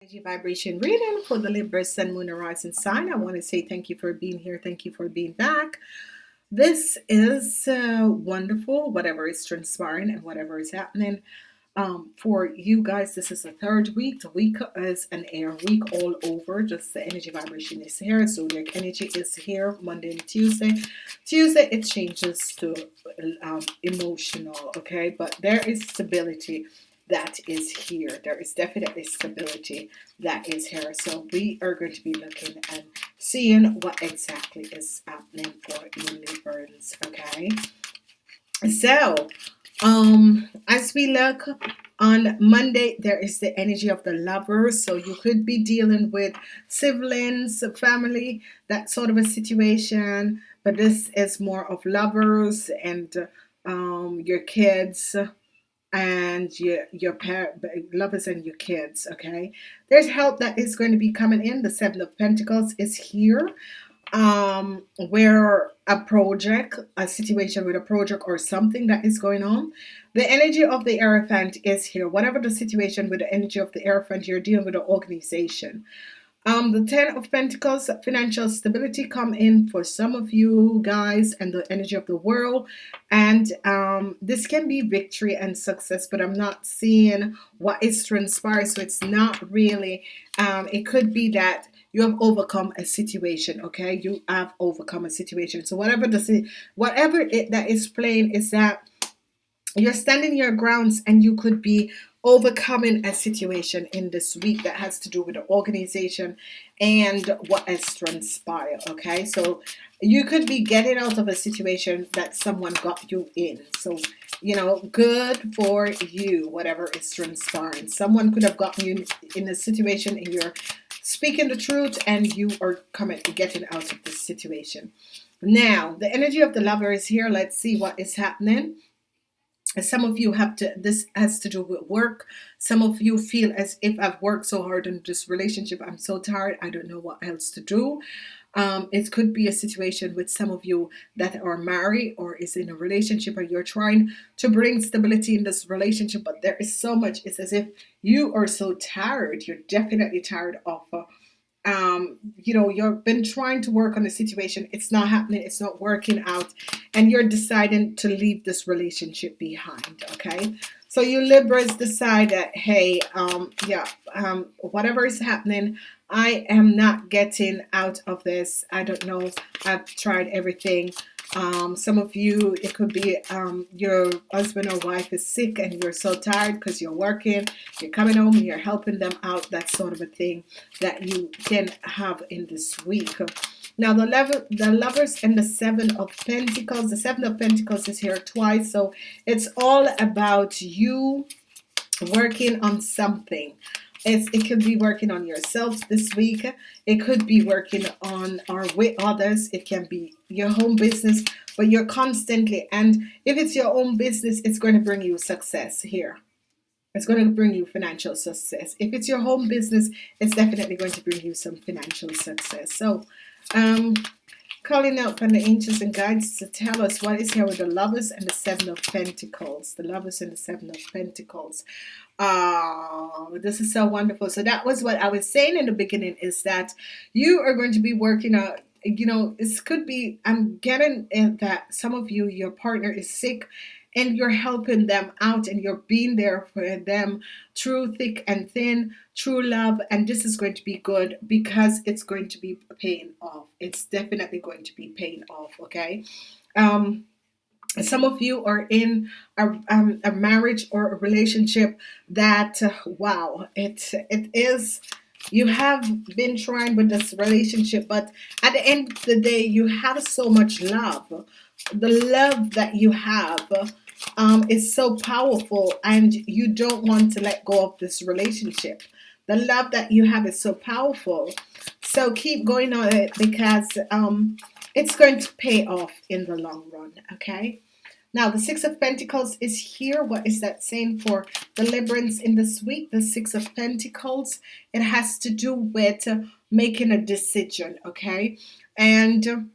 energy vibration reading for the Libra Sun Moon Rising sign. I want to say thank you for being here. Thank you for being back. This is uh, wonderful, whatever is transpiring and whatever is happening. Um, for you guys, this is the third week. The week is an air week all over. Just the energy vibration is here. Zodiac energy is here Monday and Tuesday. Tuesday it changes to um, emotional, okay? But there is stability that is here. There is definitely stability that is here. So we are going to be looking and seeing what exactly is happening for you Librans. Okay. So um as we look on Monday there is the energy of the lovers so you could be dealing with siblings family that sort of a situation but this is more of lovers and um, your kids and your your parent lovers and your kids okay? There's help that is going to be coming in. The seven of Pentacles is here um where a project a situation with a project or something that is going on. The energy of the Hierophant is here. Whatever the situation with the energy of the Hierophant you're dealing with an organization um, the Ten of Pentacles, financial stability come in for some of you guys and the energy of the world. And um, this can be victory and success, but I'm not seeing what is transpired. So it's not really, um, it could be that you have overcome a situation okay you have overcome a situation so whatever the whatever it that is playing is that you're standing your grounds and you could be overcoming a situation in this week that has to do with the organization and what has transpired okay? So you could be getting out of a situation that someone got you in. So you know good for you whatever is transpiring. Someone could have gotten you in a situation and you're speaking the truth and you are coming getting out of this situation. Now the energy of the lover is here. Let's see what is happening some of you have to this has to do with work. Some of you feel as if I've worked so hard in this relationship I'm so tired I don't know what else to do. Um, it could be a situation with some of you that are married or is in a relationship or you're trying to bring stability in this relationship but there is so much it's as if you are so tired you're definitely tired of uh, um, you know, you've been trying to work on a situation, it's not happening, it's not working out, and you're deciding to leave this relationship behind, okay? So you Libras decide that, hey, um, yeah, um, whatever is happening, I am not getting out of this. I don't know. I've tried everything. Um, some of you, it could be um, your husband or wife is sick and you're so tired because you're working, you're coming home you're helping them out. That sort of a thing that you can have in this week. Now the level, the lovers and the seven of Pentacles. The seven of Pentacles is here twice, so it's all about you working on something. It's, it could be working on yourself this week. It could be working on or with others. It can be your home business, but you're constantly, and if it's your own business, it's going to bring you success here. It's going to bring you financial success. If it's your home business, it's definitely going to bring you some financial success. So, um, calling out from the angels and guides to tell us what is here with the lovers and the seven of pentacles. The lovers and the seven of pentacles. Oh this is so wonderful. So that was what I was saying in the beginning is that you are going to be working out you know this could be I'm getting that some of you your partner is sick and you're helping them out and you're being there for them through thick and thin true love and this is going to be good because it's going to be paying off. It's definitely going to be paying off okay? Um some of you are in a, um, a marriage or a relationship that uh, wow it it is you have been trying with this relationship but at the end of the day you have so much love. The love that you have um, is so powerful and you don't want to let go of this relationship. The love that you have is so powerful. So keep going on it because um, it's going to pay off in the long run okay? Now the six of Pentacles is here. What is that saying for deliverance in this week? The six of Pentacles it has to do with making a decision okay? And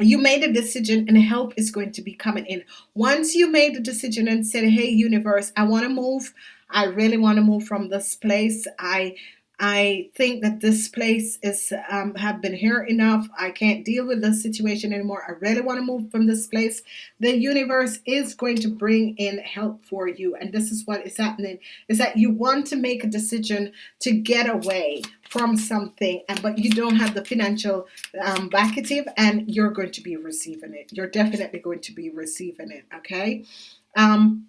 you made a decision and help is going to be coming in. Once you made the decision and said hey universe I want to move. I really want to move from this place. I I think that this place is um, have been here enough. I can't deal with the situation anymore. I really want to move from this place. The universe is going to bring in help for you, and this is what is happening: is that you want to make a decision to get away from something, and but you don't have the financial um, backative, and you're going to be receiving it. You're definitely going to be receiving it. Okay, um,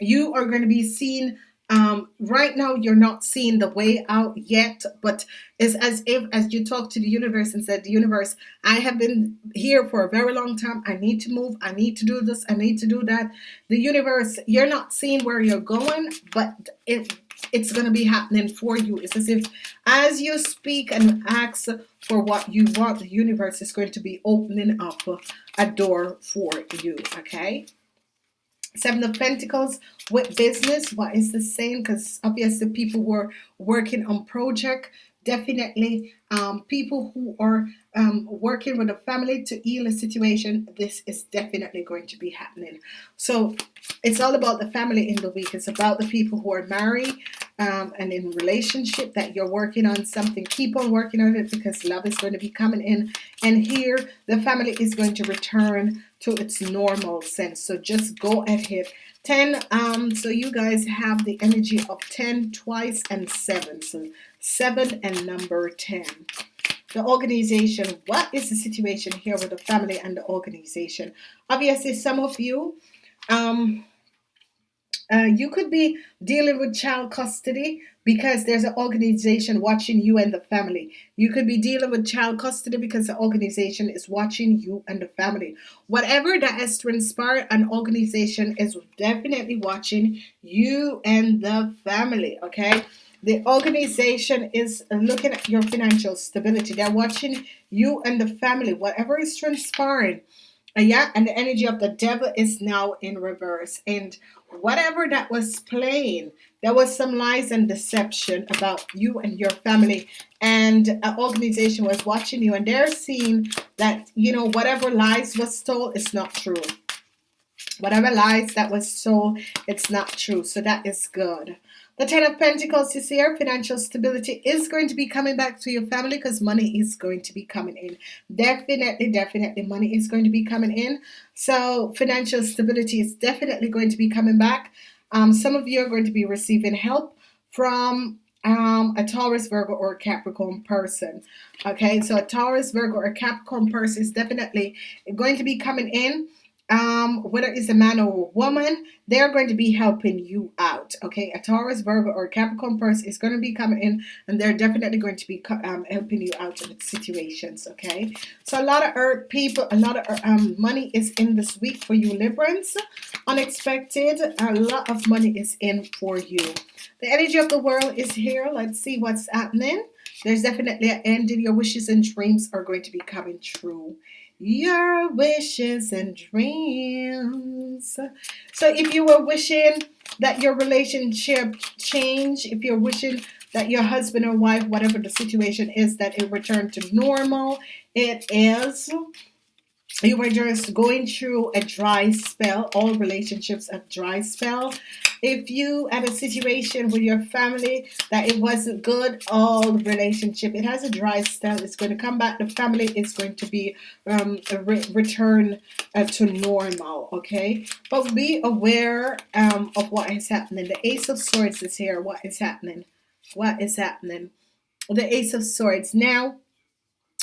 you are going to be seen um, right now you're not seeing the way out yet but it's as if as you talk to the universe and said the universe i have been here for a very long time. I need to move. I need to do this. I need to do that. The universe you're not seeing where you're going but it it's going to be happening for you. It's as if as you speak and ask for what you want the universe is going to be opening up a door for you okay Seven of Pentacles with business. What is the same? Because obviously people were working on project. Definitely um, people who are um, working with a family to heal a situation. This is definitely going to be happening. So it's all about the family in the week. It's about the people who are married um, and in relationship that you're working on something. Keep on working on it because love is going to be coming in. And here the family is going to return to its normal sense. So just go ahead. 10, um, so you guys have the energy of 10 twice and 7. So 7 and number 10. The organization, what is the situation here with the family and the organization? Obviously, some of you, um, uh, you could be dealing with child custody because there's an organization watching you and the family. You could be dealing with child custody because the organization is watching you and the family. Whatever that is has transpired, an organization is definitely watching you and the family. Okay. The organization is looking at your financial stability. They're watching you and the family. Whatever is transpiring. Uh, yeah, and the energy of the devil is now in reverse. And whatever that was playing, there was some lies and deception about you and your family. And an organization was watching you and they're seeing that, you know, whatever lies was told is not true. Whatever lies that was told, it's not true. So that is good. The Ten of Pentacles this year, financial stability is going to be coming back to your family because money is going to be coming in. Definitely, definitely money is going to be coming in. So financial stability is definitely going to be coming back. Um, some of you are going to be receiving help from um, a Taurus, Virgo, or Capricorn person. Okay, so a Taurus, Virgo, or Capricorn person is definitely going to be coming in um, whether it's a man or a woman, they're going to be helping you out. Okay, a Taurus, Virgo, or Capricorn person is going to be coming in, and they're definitely going to be um, helping you out in situations. Okay, so a lot of earth people, a lot of um, money is in this week for you, Librans. Unexpected, a lot of money is in for you. The energy of the world is here. Let's see what's happening. There's definitely an end your wishes and dreams are going to be coming true your wishes and dreams. So if you were wishing that your relationship change, if you're wishing that your husband or wife, whatever the situation is, that it returned to normal, it is you were just going through a dry spell all relationships a dry spell. If you had a situation with your family that it wasn't good all relationship it has a dry spell it's going to come back the family is going to be um, re return uh, to normal okay? But be aware um, of what is happening. The ace of swords is here. What is happening? What is happening? The ace of swords. Now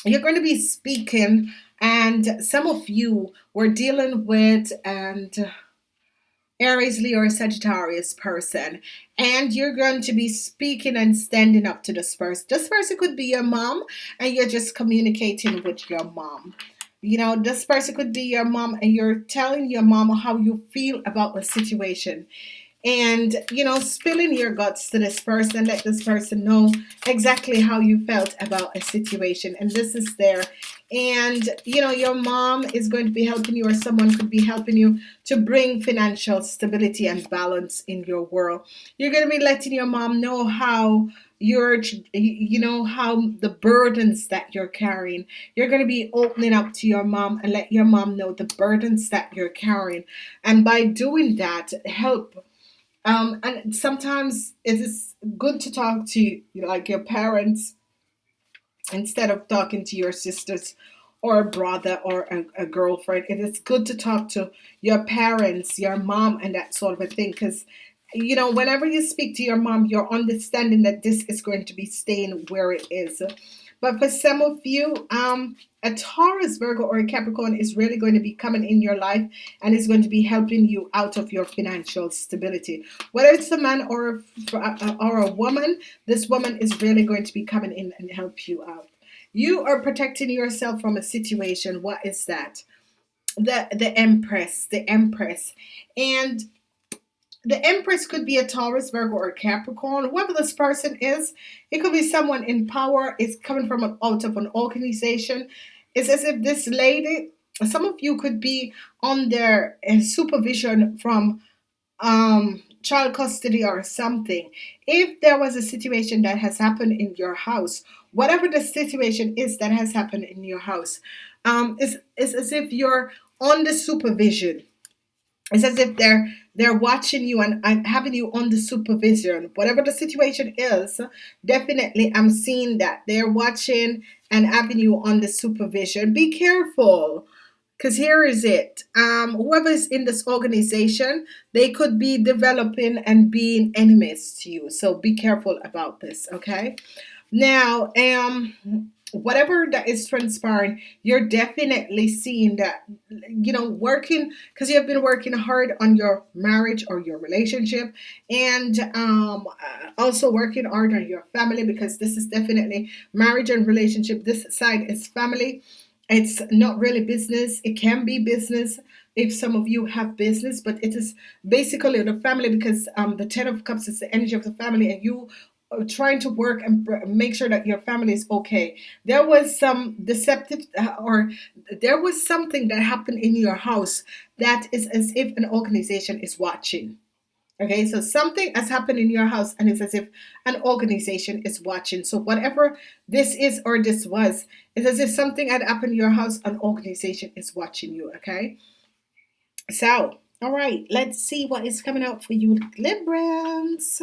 you're going to be speaking and some of you were dealing with and uh, Aries, Leo, or Sagittarius person, and you're going to be speaking and standing up to this person. This person could be your mom, and you're just communicating with your mom. You know, this person could be your mom, and you're telling your mom how you feel about the situation and you know spilling your guts to this person let this person know exactly how you felt about a situation. And this is there. And you know your mom is going to be helping you or someone could be helping you to bring financial stability and balance in your world. You're going to be letting your mom know how you're you know how the burdens that you're carrying. You're going to be opening up to your mom and let your mom know the burdens that you're carrying. And by doing that help um, and sometimes it is good to talk to you like your parents instead of talking to your sisters or a brother or a, a girlfriend. It is good to talk to your parents, your mom, and that sort of a thing because you know, whenever you speak to your mom, you're understanding that this is going to be staying where it is. But for some of you, um, a Taurus, Virgo, or a Capricorn is really going to be coming in your life and is going to be helping you out of your financial stability. Whether it's a man or a, or a woman, this woman is really going to be coming in and help you out. You are protecting yourself from a situation. What is that? The the Empress, the Empress, and the Empress could be a Taurus, Virgo, or Capricorn. Whoever this person is, it could be someone in power. It's coming from an, out of an organization. It's as if this lady, some of you could be under uh, supervision from um, child custody or something. If there was a situation that has happened in your house, whatever the situation is that has happened in your house, um, it's, it's as if you're under supervision it's as if they're they're watching you and, and having you under supervision. Whatever the situation is definitely i'm seeing that. They're watching and having you under supervision. Be careful because here is it. Um whoever is in this organization they could be developing and being enemies to you. So be careful about this okay? Now um whatever that is transpiring, you're definitely seeing that, you know, working because you have been working hard on your marriage or your relationship, and um, uh, also working hard on your family because this is definitely marriage and relationship. This side is family. It's not really business. It can be business if some of you have business, but it is basically the family because um, the Ten of Cups is the energy of the family, and you trying to work and make sure that your family is okay. There was some deceptive uh, or there was something that happened in your house that is as if an organization is watching. Okay, so something has happened in your house and it's as if an organization is watching. So whatever this is or this was, it's as if something had happened in your house, an organization is watching you. Okay. So, all right, let's see what is coming out for you, Librans.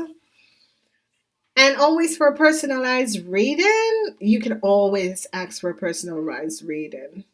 And always for a personalized reading, you can always ask for a personalized reading.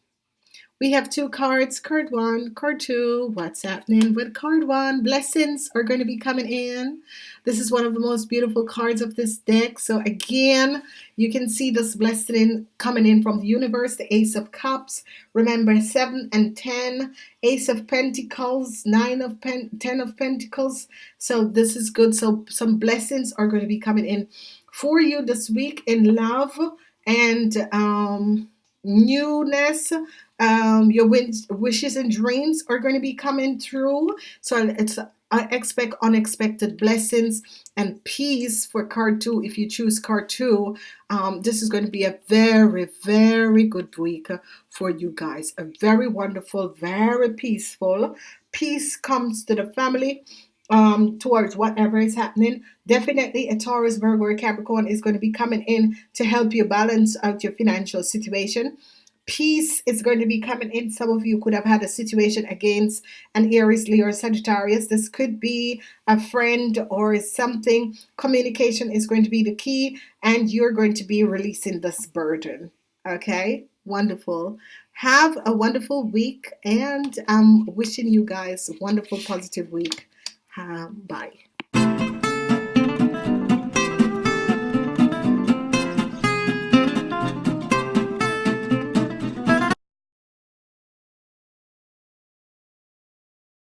We have two cards, card one, card two. What's happening with card one? Blessings are going to be coming in. This is one of the most beautiful cards of this deck. So again, you can see this blessing coming in from the universe, the Ace of Cups. Remember, 7 and 10, Ace of Pentacles, 9 of Pen 10 of Pentacles. So this is good. So some blessings are going to be coming in for you this week in love and um newness um, your wishes and dreams are going to be coming through. So it's I expect unexpected blessings and peace for card two. If you choose card two, um, this is going to be a very, very good week for you guys. A very wonderful, very peaceful. Peace comes to the family um, towards whatever is happening. Definitely a Taurus, Virgo, or Capricorn is going to be coming in to help you balance out your financial situation peace is going to be coming in. Some of you could have had a situation against an Aries, Leo, or Sagittarius. This could be a friend or something. Communication is going to be the key, and you're going to be releasing this burden. Okay, wonderful. Have a wonderful week, and I'm wishing you guys a wonderful, positive week. Um, bye.